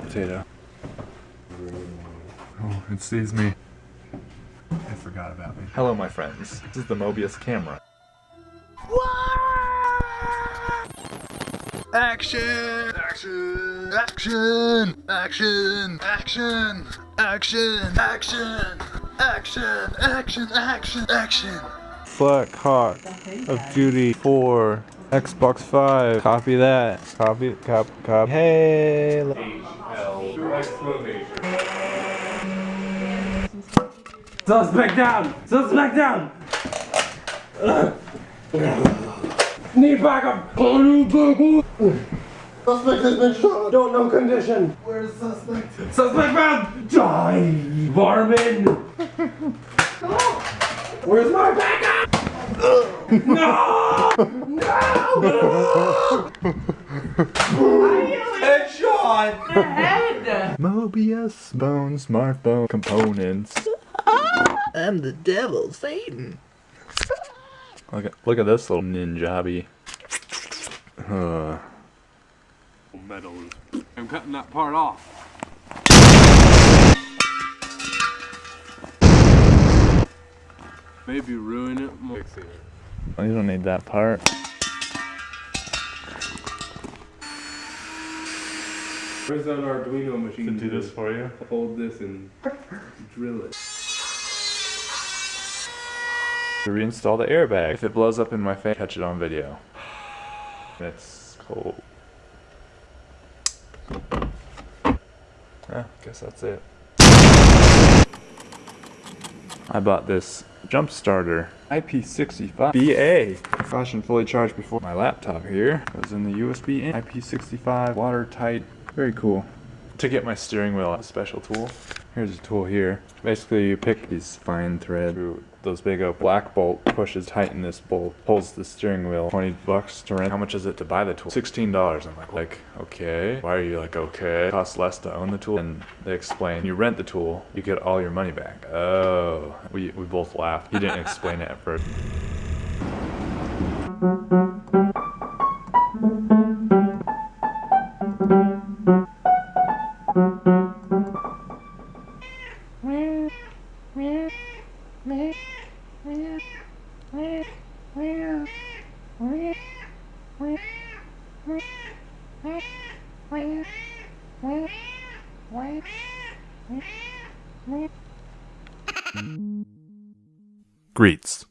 hot potato. Oh, it sees me. It forgot about me. Hello, my friends. This is the Mobius camera. Action! Action! Action! Action! Action! Action! Action! Action! Action! Action! Action! Flat Hawk of Duty 4 Xbox 5. Copy that. Copy, cop, cop. Hey! Suspect down! Suspect down! Need backup! Suspect has been shot. Don't know condition. Where's suspect? Suspect found! Die! Varmin! Where's my backup? no! no! No! Headshot! Mobius bone smartphone components. I'm the devil, Satan. Look at look at this little ninjabi. Uh, Metals. I'm cutting that part off. Maybe ruin it more. oh, you don't need that part. Where's that Arduino machine? To do this for you. Hold this and drill it. To reinstall the airbag. If it blows up in my face, catch it on video. It's cold. Yeah, guess that's it. I bought this jump starter IP65 BA. Caution fully charged before my laptop here goes in the USB in. IP65 watertight, very cool. To get my steering wheel, a special tool. Here's a tool here. Basically, you pick these fine thread through those big oak black bolt, pushes tighten this bolt, pulls the steering wheel. 20 bucks to rent. How much is it to buy the tool? $16. I'm like, like, okay. Why are you like, okay? It costs less to own the tool. And they explain, you rent the tool, you get all your money back. Oh. We, we both laughed. He didn't explain it at first. Greets.